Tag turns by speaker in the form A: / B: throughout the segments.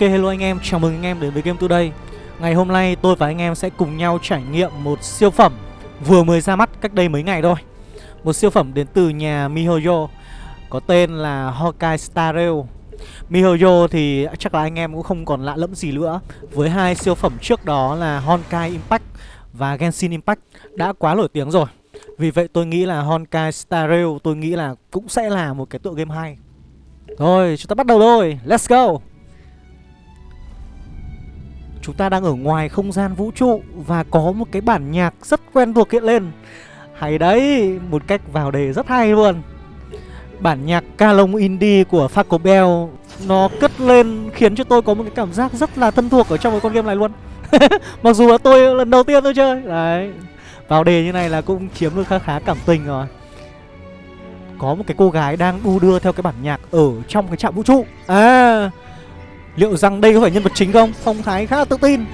A: Ok hello anh em, chào mừng anh em đến với Game Today. Ngày hôm nay tôi và anh em sẽ cùng nhau trải nghiệm một siêu phẩm vừa mới ra mắt cách đây mấy ngày thôi. Một siêu phẩm đến từ nhà MiHoYo Có tên là hokai Star Rail. MiHoYo thì chắc là anh em cũng không còn lạ lẫm gì nữa. Với hai siêu phẩm trước đó là Honkai Impact và Genshin Impact đã quá nổi tiếng rồi. Vì vậy tôi nghĩ là Honkai Star Rail tôi nghĩ là cũng sẽ là một cái tựa game hay. Rồi chúng ta bắt đầu thôi, let's go. Chúng ta đang ở ngoài không gian vũ trụ Và có một cái bản nhạc rất quen thuộc hiện lên. Hay đấy, một cách vào đề rất hay luôn. Bản nhạc ca lông indie của Faco Bell Nó cất lên khiến cho tôi có một cái cảm giác rất là thân thuộc ở trong cái con game này luôn. Mặc dù là tôi lần đầu tiên tôi chơi. Đấy. Vào đề như này là cũng chiếm được khá khá cảm tình rồi. Có một cái cô gái đang đu đưa theo cái bản nhạc ở trong cái trạm vũ trụ. À Liệu rằng đây có phải nhân vật chính không? Phong Thái khá là tự tin.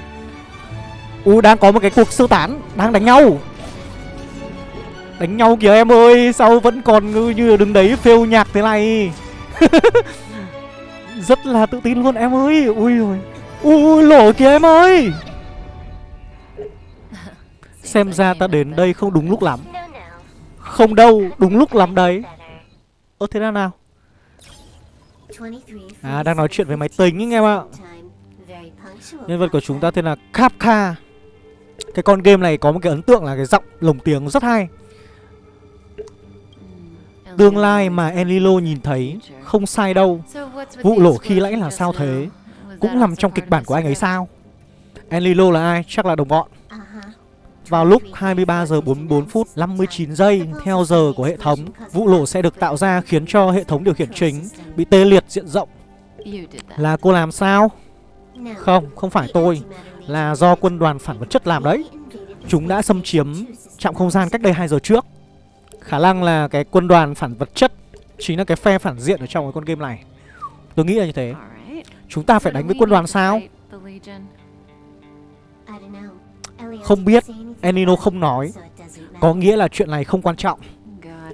A: U đang có một cái cuộc sơ tán Đang đánh nhau. Đánh nhau kìa em ơi Sao vẫn còn như, như đứng đấy phêu nhạc thế này? Rất là tự tin luôn em ơi. Ui rồi. Ui lổ kìa em ơi. Xem ra ta đến đây không đúng lúc lắm. Không đâu Đúng lúc lắm đấy. Ơ thế nào nào? À đang nói chuyện với máy tính anh em ạ? Nhân vật của chúng ta tên là Kapka Cái con game này có một cái ấn tượng là cái giọng lồng tiếng rất hay. Tương lai mà Enlilo nhìn thấy Không sai đâu. Vụ lổ khi lãnh là sao thế? Cũng nằm trong kịch bản của anh ấy sao? Enlilo là ai? Chắc là đồng bọn vào lúc 23 giờ 44 phút 59 giây theo giờ của hệ thống, vụ nổ sẽ được tạo ra khiến cho hệ thống điều khiển chính bị tê liệt diện rộng. Là cô làm sao? Không, không phải tôi, là do quân đoàn phản vật chất làm đấy. Chúng đã xâm chiếm trạm không gian cách đây 2 giờ trước. Khả năng là cái quân đoàn phản vật chất chính là cái phe phản diện ở trong cái con game này. Tôi nghĩ là như thế. Chúng ta phải đánh với quân đoàn sao? Không biết Enino không nói. Có nghĩa là chuyện này không quan trọng.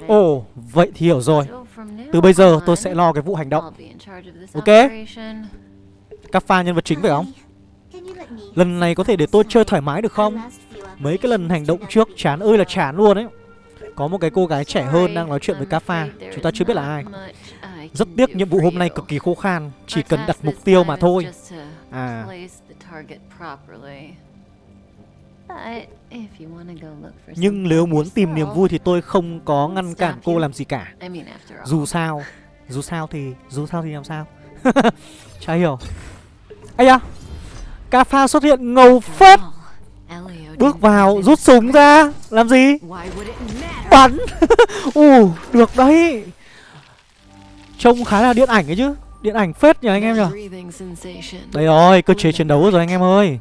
A: Ồ, oh, vậy thì hiểu rồi. Từ bây giờ tôi sẽ lo cái vụ hành động. Ok? Các pha nhân vật chính phải không? Lần này có thể để tôi chơi thoải mái được không? Mấy cái lần hành động trước chán ơi là chán luôn ấy. Có một cái cô gái trẻ hơn đang nói chuyện với Kappa Chúng ta chưa biết là ai. Rất tiếc nhiệm vụ hôm nay cực kỳ khô khan. Chỉ cần đặt mục tiêu mà thôi. À nhưng nếu muốn tìm niềm vui thì tôi không có ngăn cản cô làm gì cả. Dù sao Dù sao thì Dù sao thì làm sao? Chả hiểu. Ây da! Cà pha xuất hiện ngầu phết. Bước vào rút súng ra. Làm gì? Bắn. Ù được đấy. Trông khá là điện ảnh ấy chứ. Điện ảnh phết nhỉ anh em nhỉ? Đây rồi cơ chế chiến đấu rồi anh em ơi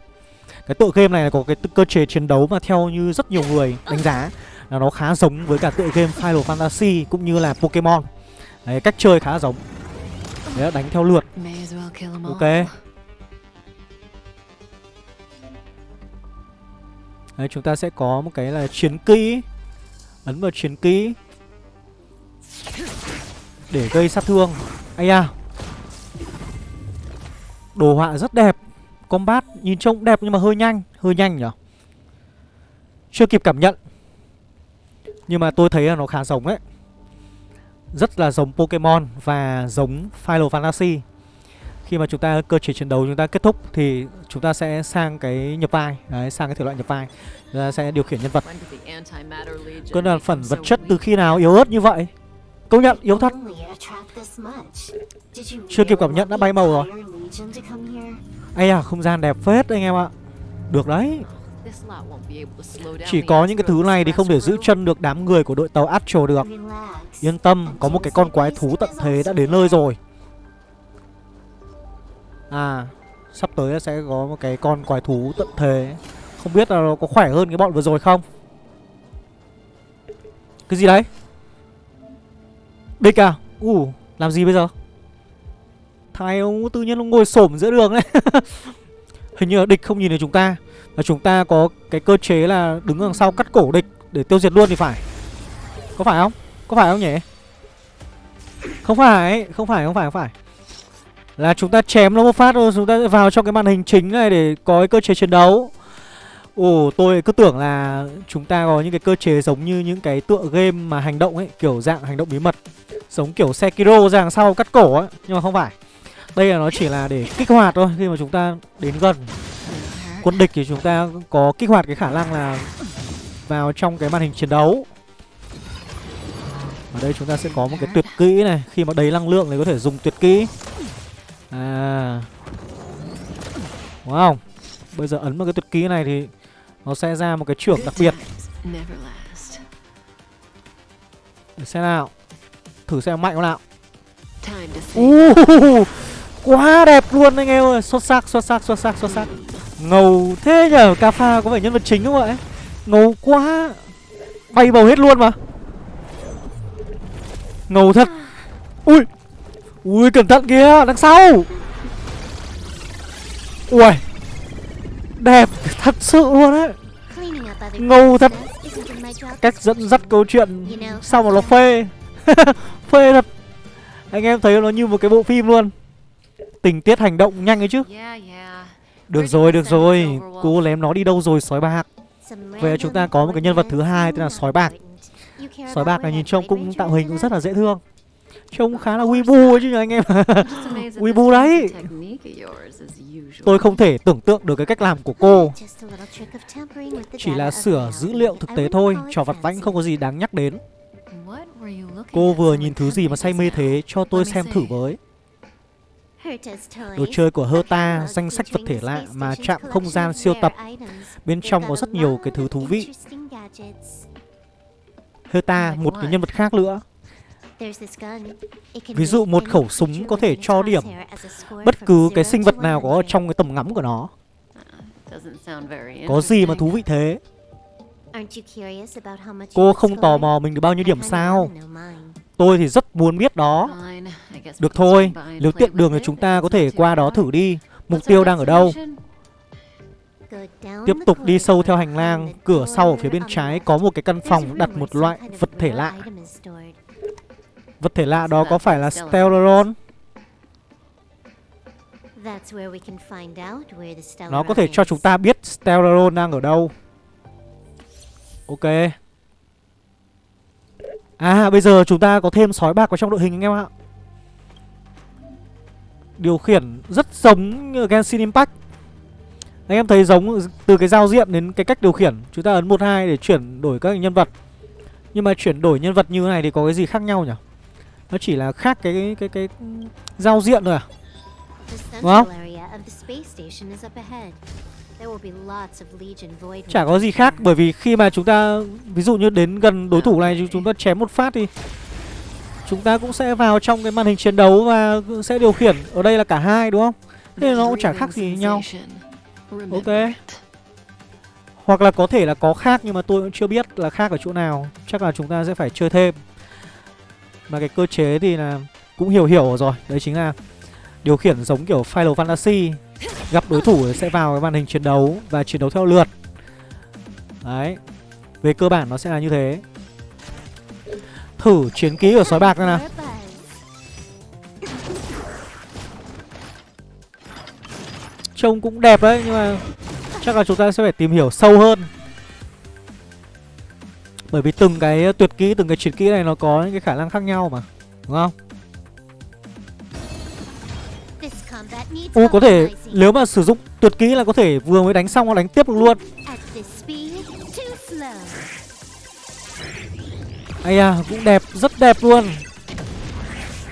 A: cái tựa game này có cái cơ chế chiến đấu mà theo như rất nhiều người đánh giá. Là nó khá giống với cả tựa game Final Fantasy cũng như là Pokemon. Đấy, cách chơi khá giống. Đấy, đánh theo lượt. Ok. Đấy, chúng ta sẽ có một cái là chiến kỹ. Ấn vào chiến kỹ. Để gây sát thương. Ây da. Đồ họa rất đẹp Combat nhìn trông đẹp nhưng mà hơi nhanh Hơi nhanh nhỉ? Chưa kịp cảm nhận. Nhưng mà tôi thấy là nó khá giống đấy Rất là giống Pokemon Và giống Final Fantasy. Khi mà chúng ta cơ chế chiến đấu chúng ta kết thúc Thì chúng ta sẽ sang cái nhập vai. Đấy, sang cái thể loại nhập vai. Chúng ta sẽ điều khiển nhân vật. Cơn đoàn phần vật chất từ khi nào yếu ớt như vậy? Công nhận yếu thật. Chưa kịp cảm nhận đã bay màu rồi Ây à không gian đẹp phết anh em ạ. Được đấy. Chỉ có những cái thứ này thì không thể giữ chân được đám người của đội tàu Astro được. Yên tâm, Có một cái con quái thú tận thế đã đến nơi rồi. À Sắp tới sẽ có một cái con quái thú tận thế. Không biết là nó có khỏe hơn cái bọn vừa rồi không? Cái gì đấy? Địch à? Ủ làm gì bây giờ? Thằng ông tự nhiên nó ngồi xổm giữa đường đấy Hình như là địch không nhìn thấy chúng ta. Và chúng ta có cái cơ chế là đứng đằng sau cắt cổ địch Để tiêu diệt luôn thì phải. Có phải không? Có phải không nhỉ? Không phải, không phải, không phải, không phải. Là chúng ta chém nó một phát rồi Chúng ta sẽ vào trong cái màn hình chính này Để có cái cơ chế chiến đấu. Ồ tôi cứ tưởng là Chúng ta có những cái cơ chế giống như những cái tựa game Mà hành động ấy Kiểu dạng hành động bí mật. Giống kiểu Sekiro ra đằng sau cắt cổ ấy Nhưng mà không phải. Đây là nó chỉ là để kích hoạt thôi Khi mà chúng ta đến gần Quân địch thì chúng ta có kích hoạt cái khả năng là Vào trong cái màn hình chiến đấu. Ở đây chúng ta sẽ có một cái tuyệt kỹ này Khi mà đầy năng lượng thì có thể dùng tuyệt kỹ. À. Đúng không Bây giờ ấn vào cái tuyệt kỹ này thì Nó sẽ ra một cái trưởng đặc biệt. Để xem nào. Thử xem mạnh không nào. Uh, Quá đẹp luôn anh em ơi. Xuất sắc, xuất sắc, xuất sắc, xuất sắc. Ngầu thế nhở Cà pha có phải nhân vật chính không vậy Ngầu quá. Bay bầu hết luôn mà. Ngầu thật. Ui. Ui cẩn thận kìa Đằng sau. Ui Đẹp thật sự luôn đấy. Ngầu thật. Cách dẫn dắt câu chuyện Sao mà nó phê. Phê thật. Anh em thấy nó như một cái bộ phim luôn. Tình tiết hành động nhanh ấy chứ. Được rồi được rồi. Cô lém nó đi đâu rồi sói bạc? Vậy chúng ta có một cái nhân vật thứ hai tên là sói bạc. Sói bạc này nhìn trông cũng tạo hình cũng rất là dễ thương. Trông khá là Weibo ấy chứ anh em. Weibo đấy. Tôi không thể tưởng tượng được cái cách làm của cô. Chỉ là sửa dữ liệu thực tế thôi Trò vặt vãnh không có gì đáng nhắc đến. Cô vừa nhìn thứ gì mà say mê thế Cho tôi xem thử với Đồ chơi của Herta, danh sách vật thể lạ mà chạm không gian siêu tập. Bên trong có rất nhiều cái thứ thú vị. Herta, một cái nhân vật khác nữa. Ví dụ một khẩu súng có thể cho điểm bất cứ cái sinh vật nào có ở trong cái tầm ngắm của nó. Có gì mà thú vị thế? Cô không tò mò mình được bao nhiêu điểm sao Tôi thì rất muốn biết đó. Được thôi Nếu tiện đường thì chúng ta có thể qua đó thử đi. Mục tiêu đang ở đâu? Tiếp tục đi sâu theo hành lang Cửa sau ở phía bên trái có một cái căn phòng đặt một loại vật thể lạ. Vật thể lạ đó có phải là Stellaron? Nó có thể cho chúng ta biết Stellaron đang ở đâu. Ok À bây giờ chúng ta có thêm sói bạc vào trong đội hình anh em ạ. Điều khiển rất giống Genshin Impact. Anh em thấy giống từ cái giao diện đến cái cách điều khiển. Chúng ta ấn 1-2 để chuyển đổi các nhân vật. Nhưng mà chuyển đổi nhân vật như thế này thì có cái gì khác nhau nhỉ? Nó chỉ là khác cái cái cái, cái giao diện thôi à? Đúng không? Chả có gì khác bởi vì khi mà chúng ta ví dụ như đến gần đối thủ này chúng ta chém một phát thì chúng ta cũng sẽ vào trong cái màn hình chiến đấu và sẽ điều khiển ở đây là cả hai đúng không? Thế nó cũng chả khác gì nhau. Ok. Hoặc là có thể là có khác nhưng mà tôi cũng chưa biết là khác ở chỗ nào. Chắc là chúng ta sẽ phải chơi thêm. Mà cái cơ chế thì là cũng hiểu hiểu rồi. Đấy chính là điều khiển giống kiểu Final Fantasy Gặp đối thủ sẽ vào cái màn hình chiến đấu Và chiến đấu theo lượt. Đấy Về cơ bản nó sẽ là như thế. Thử chiến ký của sói bạc ra nào. Trông cũng đẹp đấy Nhưng mà chắc là chúng ta sẽ phải tìm hiểu sâu hơn. Bởi vì từng cái tuyệt kỹ, từng cái chiến kỹ này nó có những cái khả năng khác nhau mà Đúng không? Ô, có thể nếu mà sử dụng tuyệt kỹ là có thể vừa mới đánh xong nó đánh tiếp được luôn. Ây à cũng đẹp, rất đẹp luôn.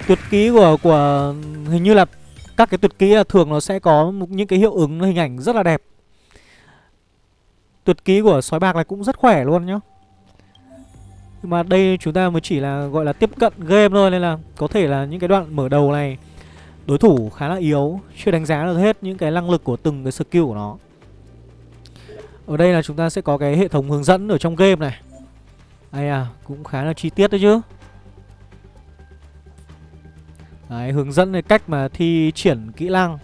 A: Tuyệt kỹ của của hình như là các cái tuyệt kỹ là thường nó sẽ có những cái hiệu ứng, hình ảnh rất là đẹp. Tuyệt kỹ của sói bạc này cũng rất khỏe luôn nhá. Nhưng mà đây chúng ta mới chỉ là gọi là tiếp cận game thôi, Nên là có thể là những cái đoạn mở đầu này Đối thủ khá là yếu Chưa đánh giá được hết những cái năng lực của từng cái skill của nó. Ở đây là chúng ta sẽ có cái hệ thống hướng dẫn ở trong game này. Đây à, cũng khá là chi tiết đấy chứ. Đấy, hướng dẫn về cách mà thi triển kỹ năng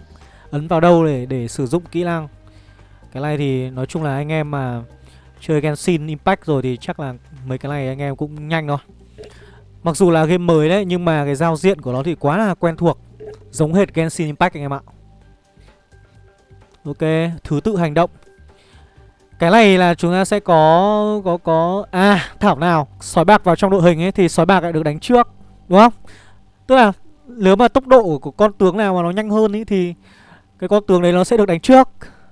A: Ấn vào đâu để để sử dụng kỹ năng. Cái này thì nói chung là anh em mà chơi Genshin Impact rồi thì chắc là mấy cái này anh em cũng nhanh thôi. Mặc dù là game mới đấy nhưng mà cái giao diện của nó thì quá là quen thuộc. Giống hệt Genshin Impact anh em ạ. Ok, thứ tự hành động. Cái này là chúng ta sẽ có Có có À, thảo nào? Sói bạc vào trong đội hình ấy Thì sói bạc lại được đánh trước Đúng không? Tức là nếu mà tốc độ của con tướng nào mà nó nhanh hơn ý Thì cái con tướng đấy nó sẽ được đánh trước.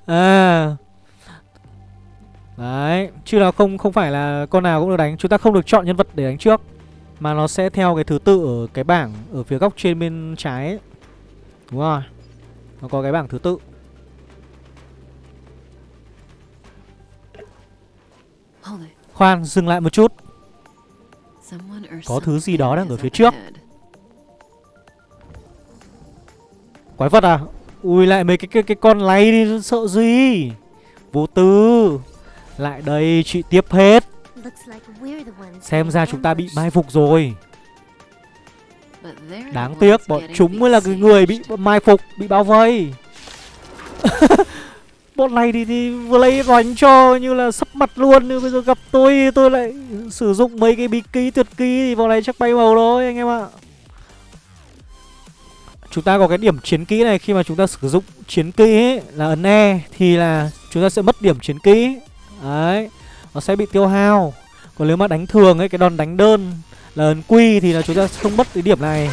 A: À. Đấy, chứ là không không phải là con nào cũng được đánh. Chúng ta không được chọn nhân vật để đánh trước. Mà nó sẽ theo cái thứ tự ở cái bảng Ở phía góc trên bên trái ấy. Đúng rồi. Nó có cái bảng thứ tự. Khoan, dừng lại một chút. Có thứ gì đó đang ở phía trước. Quái vật à? Ui lại mấy cái cái, cái con lay đi sợ gì? Vô tư. Lại đây chị tiếp hết Xem ra chúng ta bị mai phục rồi. Đáng tiếc bọn chúng mới là cái người bị mai phục Bị bao vây. Bọn này thì, thì vừa lấy đánh cho như là sắp mặt luôn Nhưng bây giờ gặp tôi tôi lại sử dụng mấy cái bí ký tuyệt ký Thì vào này chắc bay màu thôi anh em ạ. Chúng ta có cái điểm chiến kỹ này khi mà chúng ta sử dụng chiến kỹ ấy, là ấn E Thì là chúng ta sẽ mất điểm chiến kỹ. Đấy nó sẽ bị tiêu hao. Còn nếu mà đánh thường ấy, cái đòn đánh đơn là ấn quy thì là chúng ta không mất cái điểm này.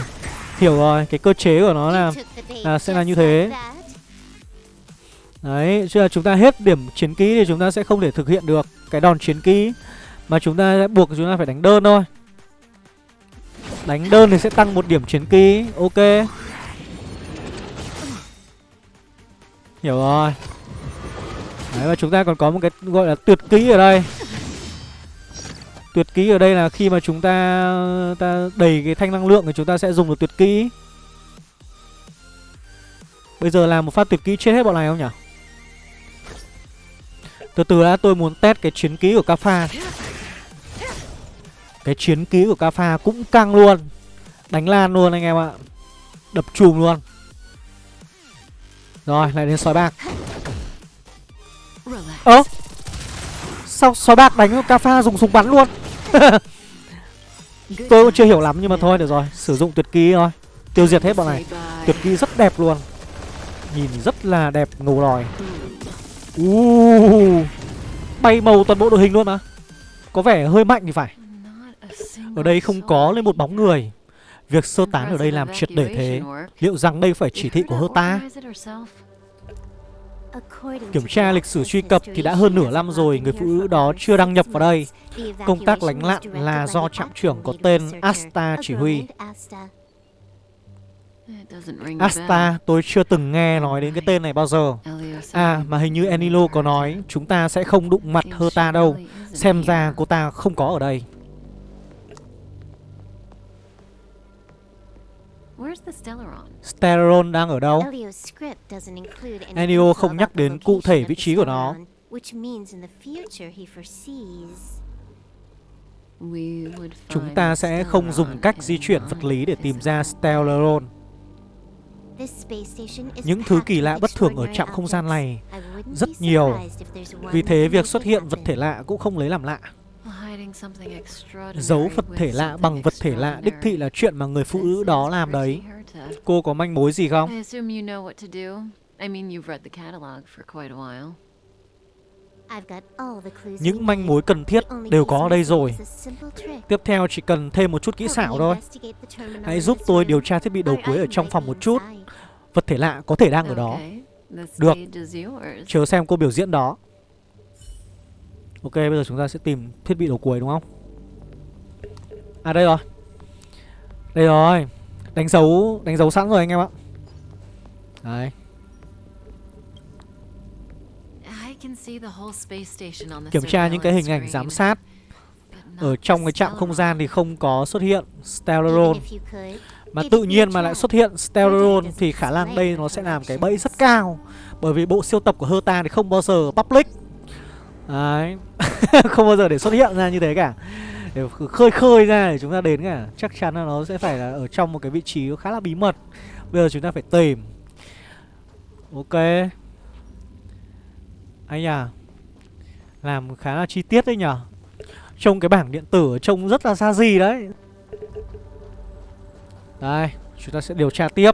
A: Hiểu rồi, cái cơ chế của nó là, là sẽ là như thế. Đấy, chứ là chúng ta hết điểm chiến kỹ thì chúng ta sẽ không thể thực hiện được cái đòn chiến kỹ Mà chúng ta sẽ buộc chúng ta phải đánh đơn thôi. Đánh đơn thì sẽ tăng một điểm chiến kỹ Ok. Hiểu rồi. Đấy, và chúng ta còn có một cái gọi là tuyệt kỹ ở đây. Tuyệt kỹ ở đây là khi mà chúng ta ta đầy cái thanh năng lượng thì chúng ta sẽ dùng được tuyệt kỹ. Bây giờ làm một phát tuyệt kỹ chết hết bọn này không nhỉ? Từ từ đã, tôi muốn test cái chiến kỹ của Kapha. Cái chiến kỹ của Kapha cũng căng luôn. Đánh lan luôn anh em ạ. Đập chùm luôn. Rồi, lại đến sói bạc. Ơ? Sao sói bạc đánh Kapha dùng súng bắn luôn? Tôi cũng chưa hiểu lắm nhưng mà thôi được rồi. Sử dụng tuyệt kỹ thôi. Tiêu diệt hết bọn này. Tuyệt kỹ rất đẹp luôn. Nhìn rất là đẹp ngầu lòi. Uh, Bay màu toàn bộ đội hình luôn mà. Có vẻ hơi mạnh thì phải. Ở đây không có lên một bóng người. Việc sơ tán ở đây làm triệt để thế. Liệu rằng đây phải chỉ thị của hơ ta Kiểm tra lịch sử truy cập thì đã hơn nửa năm rồi Người phụ nữ đó chưa đăng nhập vào đây. Công tác lánh lặn là do trạm trưởng có tên Asta chỉ huy. Asta, tôi chưa từng nghe nói đến cái tên này bao giờ. À, mà hình như Enilo có nói Chúng ta sẽ không đụng mặt Herta đâu. Xem ra cô ta không có ở đây Stellaron? Đang ở đâu? Enio không nhắc đến cụ thể vị trí của nó. Chúng ta sẽ không dùng cách di chuyển vật lý để tìm ra Stellaron. Những thứ kỳ lạ bất thường ở trạm không gian này rất nhiều. Vì thế việc xuất hiện vật thể lạ cũng không lấy làm lạ Giấu vật thể lạ bằng vật thể lạ đích thị là chuyện mà người phụ nữ đó làm đấy. Cô có manh mối gì không? Những manh mối cần thiết đều có ở đây rồi. Tiếp theo chỉ cần thêm một chút kỹ xảo thôi. Hãy giúp tôi điều tra thiết bị đầu cuối ở trong phòng một chút. Vật thể lạ có thể đang ở đó. Được. Chờ xem cô biểu diễn đó Ok bây giờ chúng ta sẽ tìm thiết bị đầu cuối đúng không? À đây rồi. Đây rồi. Đánh dấu Đánh dấu sẵn rồi anh em ạ. Đấy Kiểm tra những cái hình ảnh giám sát Ở trong cái trạm không gian thì không có xuất hiện Stellaron. Mà tự nhiên mà lại xuất hiện Stellaron Thì khả năng đây nó sẽ làm cái bẫy rất cao. Bởi vì bộ siêu tập của Herta thì không bao giờ public Đấy. Không bao giờ để xuất hiện ra như thế cả. Để khơi khơi ra để chúng ta đến cả. Chắc chắn là nó sẽ phải là ở trong một cái vị trí khá là bí mật. Bây giờ chúng ta phải tìm. Ok. Anh à Làm khá là chi tiết đấy nhở Trông cái bảng điện tử trông rất là xa gì đấy. Đây Chúng ta sẽ điều tra tiếp.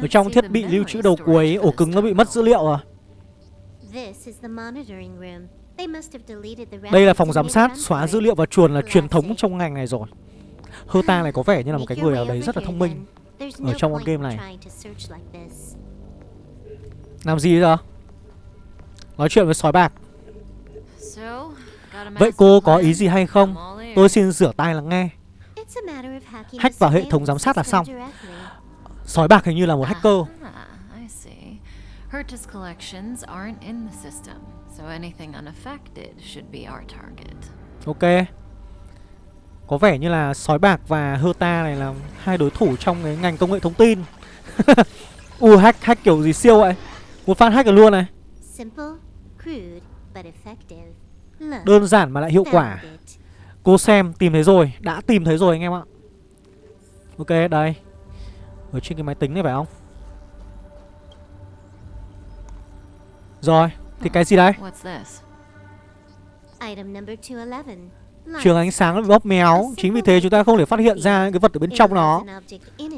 A: Ở trong thiết bị lưu trữ đầu cuối ổ cứng nó bị mất dữ liệu à Đây là phòng giám sát xóa dữ liệu và chuồn là truyền thống trong ngành này rồi. Hơ ta này có vẻ như là một cái người ở đấy rất là thông minh. Ở trong con game này. Làm gì giờ? Nói chuyện với sói bạc. Vậy cô có ý gì hay không? Tôi xin rửa tay lắng nghe. Hack vào hệ thống giám sát là xong. Sói bạc hình như là một hacker Herta's collections aren't in the system, so anything unaffected should be our target. Ok. Có vẻ như là sói bạc và Herta này là hai đối thủ trong cái ngành công nghệ thông tin. U hack hack kiểu gì siêu vậy? Một phát hack được luôn này. Đơn giản mà lại hiệu quả. Cô xem tìm thấy rồi, đã tìm thấy rồi anh em ạ. Ok, đây. Ở trên cái máy tính này phải không? Rồi, thì cái gì đây? Trường ánh sáng bị bóp méo. Chính vì thế chúng ta không thể phát hiện ra cái vật ở bên trong nó.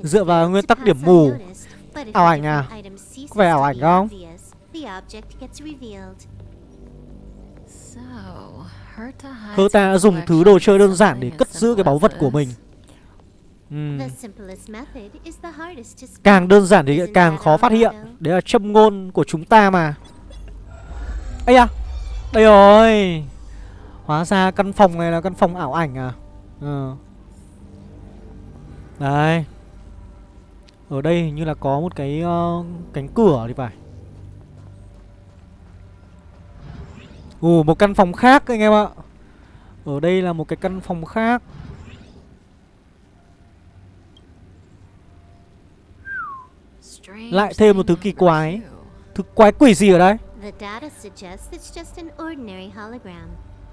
A: Dựa vào nguyên tắc điểm mù. Ảo ảnh à? Có vẻ ảo ảnh không? Herta đã dùng thứ đồ chơi đơn giản để cất giữ cái báu vật của mình. Uhm. Càng đơn giản thì càng khó phát hiện. Đấy là châm ngôn của chúng ta mà ấy à Đây rồi. Hóa ra căn phòng này là căn phòng ảo ảnh à? Ừ. Đây. Ở đây hình như là có một cái uh, cánh cửa thì phải. Ồ một căn phòng khác anh em ạ. Ở đây là một cái căn phòng khác. Lại thêm một thứ kỳ quái. Thứ quái quỷ gì ở đây?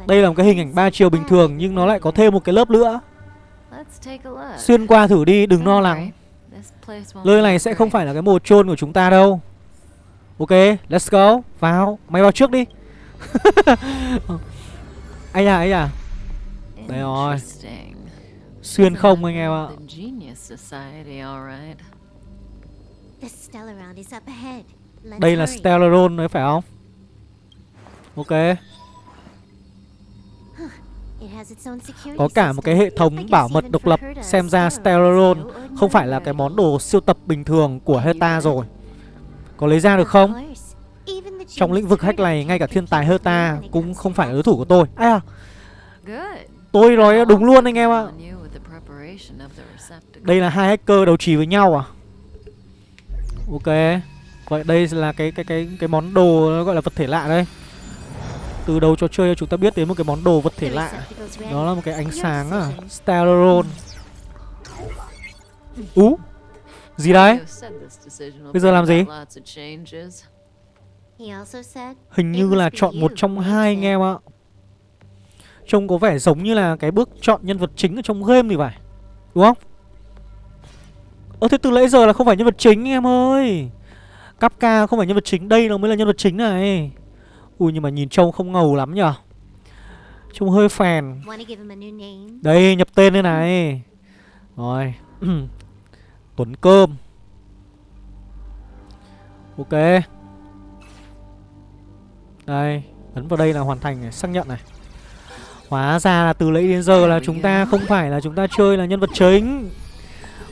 A: Đây là một cái hình ảnh ba chiều bình thường nhưng nó lại có thêm một cái lớp nữa. Xuyên qua thử đi, đừng lo lắng. Nơi này sẽ không phải là cái mồ chôn của chúng ta đâu. Ok, let's go. Vào, mày vào trước đi. Ây à, ây à Đây rồi. Xuyên không anh em ạ Đây là Stellaron đấy phải không? Ok. Có cả một cái hệ thống bảo mật độc lập Xem ra Stellaron không phải là cái món đồ siêu tập bình thường của Heta rồi. Có lấy ra được không? Trong lĩnh vực hack này ngay cả thiên tài Heta cũng không phải là đối thủ của tôi. À? Tôi nói đúng luôn anh em ạ. Đây là hai hacker đấu trí với nhau à? Ok Vậy đây là cái cái cái cái món đồ nó gọi là vật thể lạ đây. Từ đầu trò chơi chúng ta biết đến một cái món đồ vật thể lạ. Đó là một cái ánh sáng à Stellaron. Ú, Gì đấy Bây giờ làm gì? Hình như là chọn một trong hai anh em ạ. Trông có vẻ giống như là cái bước chọn nhân vật chính ở trong game thì phải, Đúng không? Ơ, thế từ nãy giờ là không phải nhân vật chính, em ơi. Kapka không phải nhân vật chính Đây nó mới là nhân vật chính này. Ui nhưng mà nhìn trông không ngầu lắm nhở? Trông hơi phèn. Đây nhập tên đây này. Rồi. Tuấn Cơm. Ok. Đây Ấn vào đây là hoàn thành này, xác nhận này. Hóa ra là từ lấy đến giờ là chúng ta không phải là chúng ta chơi là nhân vật chính.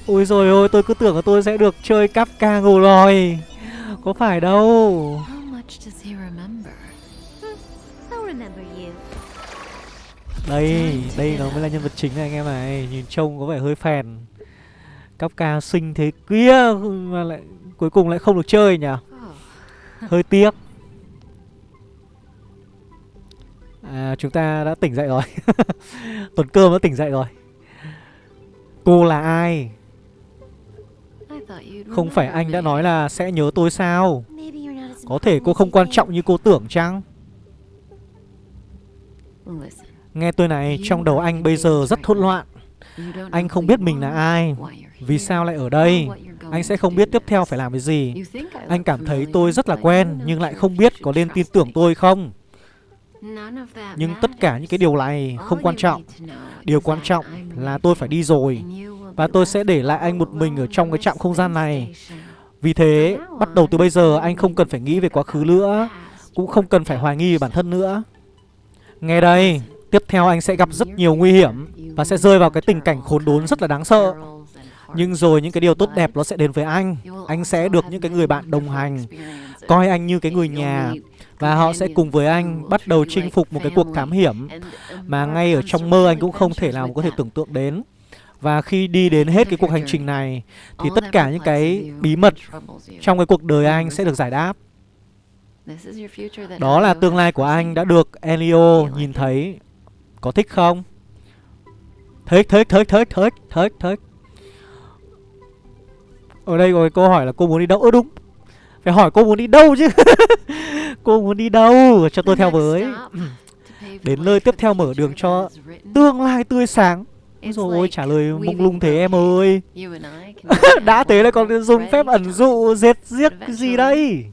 A: Ôi rồi ôi tôi cứ tưởng là tôi sẽ được chơi cắp ca ngủ lòi Có phải đâu. Đây, đây nó mới là nhân vật chính này anh em này. Nhìn trông có vẻ hơi phèn. Cấp ca xinh thế kia Mà lại cuối cùng lại không được chơi nhỉ? Hơi tiếc. À chúng ta đã tỉnh dậy rồi. Tuần cơm đã tỉnh dậy rồi. Cô là ai không phải anh đã nói là sẽ nhớ tôi sao? Có thể cô không quan trọng như cô tưởng chăng? Nghe tôi này, trong đầu anh bây giờ rất hỗn loạn. Anh không biết mình là ai. Vì sao lại ở đây? Anh sẽ không biết tiếp theo phải làm cái gì. Anh cảm thấy tôi rất là quen Nhưng lại không biết có nên tin tưởng tôi không. Nhưng tất cả những cái điều này không quan trọng. Điều quan trọng là tôi phải đi rồi. Và tôi sẽ để lại anh một mình ở trong cái trạm không gian này. Vì thế, bắt đầu từ bây giờ anh không cần phải nghĩ về quá khứ nữa Cũng không cần phải hoài nghi về bản thân nữa. Nghe đây, tiếp theo anh sẽ gặp rất nhiều nguy hiểm Và sẽ rơi vào cái tình cảnh khốn đốn rất là đáng sợ. Nhưng rồi những cái điều tốt đẹp nó sẽ đến với anh. Anh sẽ được những cái người bạn đồng hành Coi anh như cái người nhà Và họ sẽ cùng với anh bắt đầu chinh phục một cái cuộc thám hiểm Mà ngay ở trong mơ anh cũng không thể nào có thể tưởng tượng đến và khi đi đến hết cái cuộc hành trình này Thì tất cả những cái bí mật trong cái cuộc đời anh sẽ được giải đáp. Đó là tương lai của anh đã được Elio nhìn thấy. Có thích không? Thích, thích, thích, thích, thích, thích, thích. Ở đây cái câu hỏi là cô muốn đi đâu? Ơ đúng. Phải hỏi cô muốn đi đâu chứ. Cô muốn đi đâu? Cho tôi theo với. Đến nơi tiếp theo mở đường cho tương lai tươi sáng rồi trả lời mông lung thế em ơi. Đã thế lại còn dùng phép ẩn dụ Dệt giết gì đây?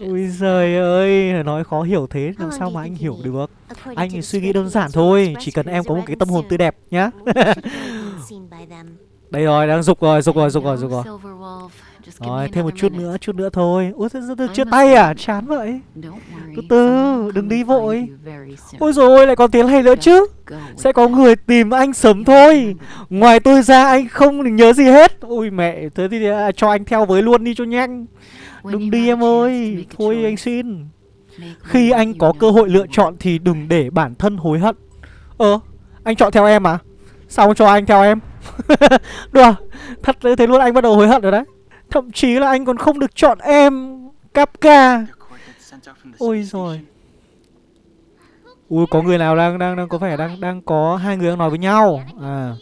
A: Ui giời ơi Nói khó hiểu thế làm sao mà anh hiểu được? Anh suy nghĩ đơn giản thôi Chỉ cần em có một cái tâm hồn tươi đẹp nhá. Đây rồi đang dục rồi dục rồi dục rồi dục rồi rồi thêm một chút nữa chút nữa thôi. Thế, chia tay à? chán vậy. Từ từ đừng đi vội. Ôi rồi lại còn tiếng hay nữa chứ. Sẽ có người tìm anh sớm thôi. Ngoài tôi ra anh không nhớ gì hết. Ôi mẹ thế thì à, cho anh theo với luôn đi cho nhanh. Đừng đi em ơi. Thôi anh xin. Khi anh có cơ hội lựa chọn thì đừng để bản thân hối hận. Ờ anh chọn theo em à? Sao không cho anh theo em? Đùa Thật thế luôn anh bắt đầu hối hận rồi đấy Thậm chí là anh còn không được chọn em Kapka Ôi rồi Ui có người nào đang đang đang có vẻ đang đang có hai người đang nói với nhau? À.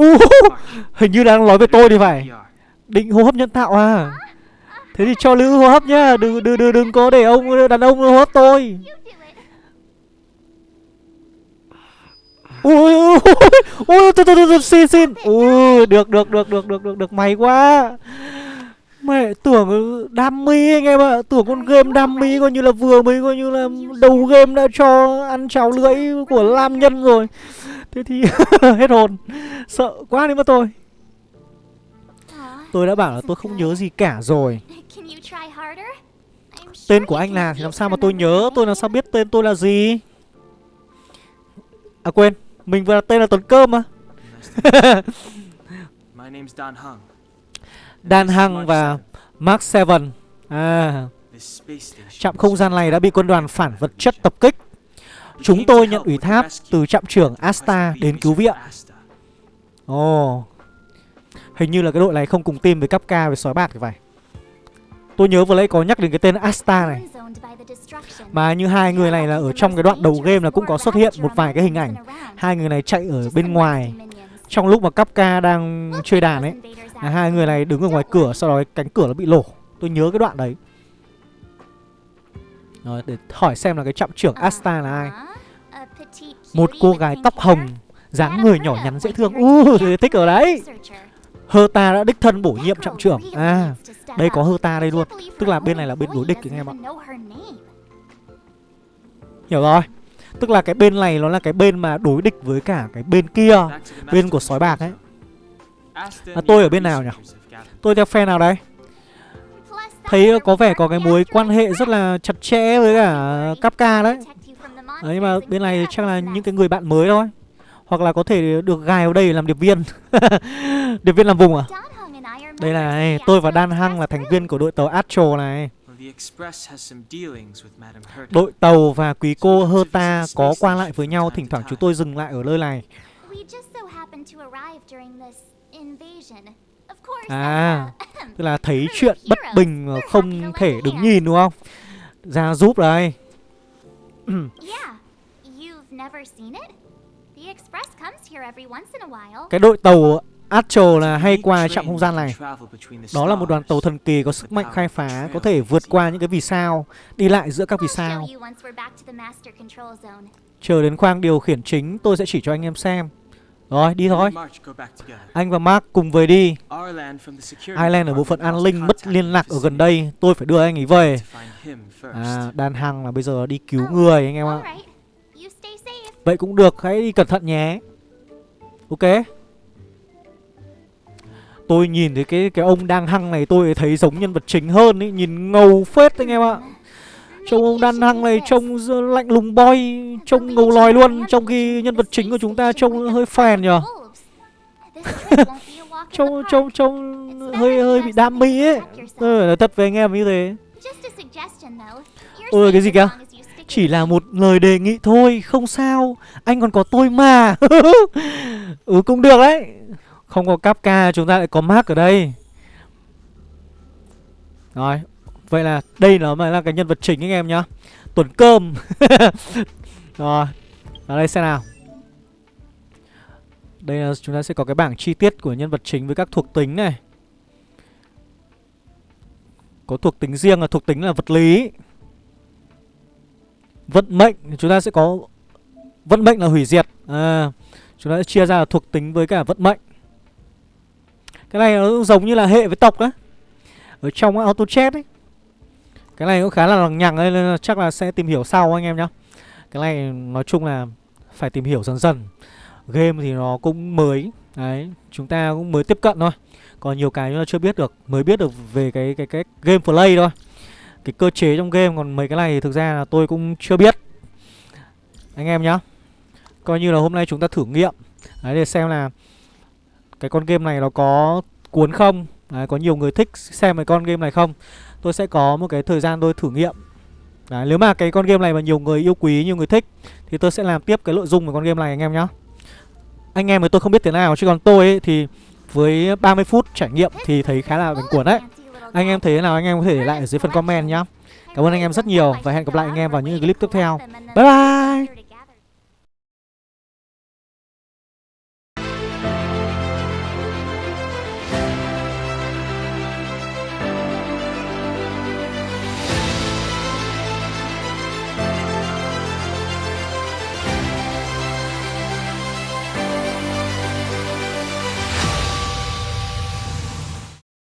A: Uh, hình như đang nói với tôi thì phải. Định hô hấp nhân tạo à? Thế thì cho Lữ hô hấp nhá. Đừng đừng đừng đừng có để ông đàn ông hô hấp tôi. Ui ui ui thôi thôi thôi xin xin. Ui, được được được được được được được, may quá. Mẹ, tưởng đam mê anh em ạ. Tưởng con game đam mê coi như là vừa mới coi như là đầu game đã cho ăn cháo lưỡi của lam nhân rồi. Thế thì hết hồn. Sợ quá đi mất tôi. Tôi đã bảo là tôi không nhớ gì cả rồi. Tên của anh là thì làm sao mà tôi nhớ? Tôi làm sao biết tên tôi là gì? À quên mình vừa tên là Tuấn Cơm mà. Dan Hăng và Mark Seven. À. Trạm không gian này đã bị quân đoàn phản vật chất tập kích. Chúng tôi nhận ủy thác từ trạm trưởng Asta đến cứu viện. Ồ. Oh. Hình như là cái đội này không cùng team với Kapka với sói bạc thì phải Tôi nhớ vừa nãy có nhắc đến cái tên Asta này. Mà như hai người này là ở trong cái đoạn đầu game là cũng có xuất hiện một vài cái hình ảnh. Hai người này chạy ở bên ngoài. Trong lúc mà Kapka đang chơi đàn ấy là Hai người này đứng ở ngoài cửa Sau đó cánh cửa nó bị lổ. Tôi nhớ cái đoạn đấy. Rồi để hỏi xem là cái trọng trưởng Asta là ai. Một cô gái tóc hồng dáng người nhỏ nhắn dễ thương. Uh, thích ở đấy. Hơ ta đã đích thân bổ nhiệm trạm trưởng. À đây có hơ ta đây luôn. Tức là bên này là bên đối địch anh em ạ. Hiểu rồi. Tức là cái bên này nó là cái bên mà đối địch với cả cái bên kia Bên của sói bạc ấy. À, Tôi ở bên nào nhỉ? Tôi theo phe nào đây? Thấy có vẻ có cái mối quan hệ rất là chặt chẽ với cả Kapka đấy. Đấy mà bên này chắc là những cái người bạn mới thôi hoặc là có thể được gài vào đây làm điệp viên. Điệp viên làm vùng à? Đây này, tôi và Dan Hăng là thành viên của đội tàu Astro này. Đội tàu và quý cô Herta có qua lại với nhau Thỉnh thoảng chúng tôi dừng lại ở nơi này. À, tức là thấy chuyện bất bình mà không thể đứng nhìn đúng không? Ra giúp đây. Cái đội tàu Astro là hay qua trạm không gian này. Đó là một đoàn tàu thần kỳ có sức mạnh khai phá Có thể vượt qua những cái vì sao Đi lại giữa các vì sao. Chờ đến khoang điều khiển chính Tôi sẽ chỉ cho anh em xem. Rồi đi thôi. Anh và Mark cùng về đi. Ireland ở bộ phận an ninh mất liên lạc ở gần đây. Tôi phải đưa anh ấy về. À đàn hằng là bây giờ đi cứu người anh em ạ Vậy cũng được hãy đi cẩn thận nhé. Ok. Tôi nhìn thấy cái cái ông đang hăng này tôi thấy giống nhân vật chính hơn ý Nhìn ngầu phết anh em ạ. Trông ông đang hăng này trông lạnh lùng boy Trông ngầu lòi luôn. Trong khi nhân vật chính của chúng ta trông hơi phèn nhờ. Trông trông trông hơi hơi bị đam mỹ ấy. Ừ, thật về anh em như thế. Ôi cái gì kìa chỉ là một lời đề nghị thôi, Không sao. Anh còn có tôi mà. Ừ cũng được đấy. Không có Kapka, chúng ta lại có Mark ở đây. Rồi, Vậy là đây nó mới là cái nhân vật chính anh em nhá. Tuần cơm. Rồi Vào đây xem nào. Đây là chúng ta sẽ có cái bảng chi tiết của nhân vật chính với các thuộc tính này. Có thuộc tính riêng là thuộc tính là vật lý. Vận mệnh chúng ta sẽ có Vận mệnh là hủy diệt. À, Chúng ta sẽ chia ra là thuộc tính với cả vận mệnh. Cái này nó giống như là hệ với tộc đấy Ở trong auto chat ấy Cái này cũng khá là lằng nhằng nên là chắc là sẽ tìm hiểu sau anh em nhá. Cái này nói chung là phải tìm hiểu dần dần. Game thì nó cũng mới Đấy, chúng ta cũng mới tiếp cận thôi. Còn nhiều cái chúng ta chưa biết được Mới biết được về cái cái cái game play thôi cái cơ chế trong game còn mấy cái này thì thực ra là tôi cũng chưa biết. Anh em nhá coi như là hôm nay chúng ta thử nghiệm. Đấy để xem là cái con game này nó có cuốn không. Đấy, có nhiều người thích xem cái con game này không. Tôi sẽ có một cái thời gian tôi thử nghiệm. Đấy, nếu mà cái con game này mà nhiều người yêu quý nhiều người thích thì tôi sẽ làm tiếp cái nội dung của con game này anh em nhá. Anh em thì tôi không biết thế nào chứ còn tôi ấy, thì với 30 phút trải nghiệm thì thấy khá là bánh cuốn đấy anh em thấy thế nào? Anh em có thể để lại ở dưới phần comment nhá. Cảm ơn anh em rất nhiều Và hẹn gặp lại anh em vào những clip tiếp theo. Bye bye!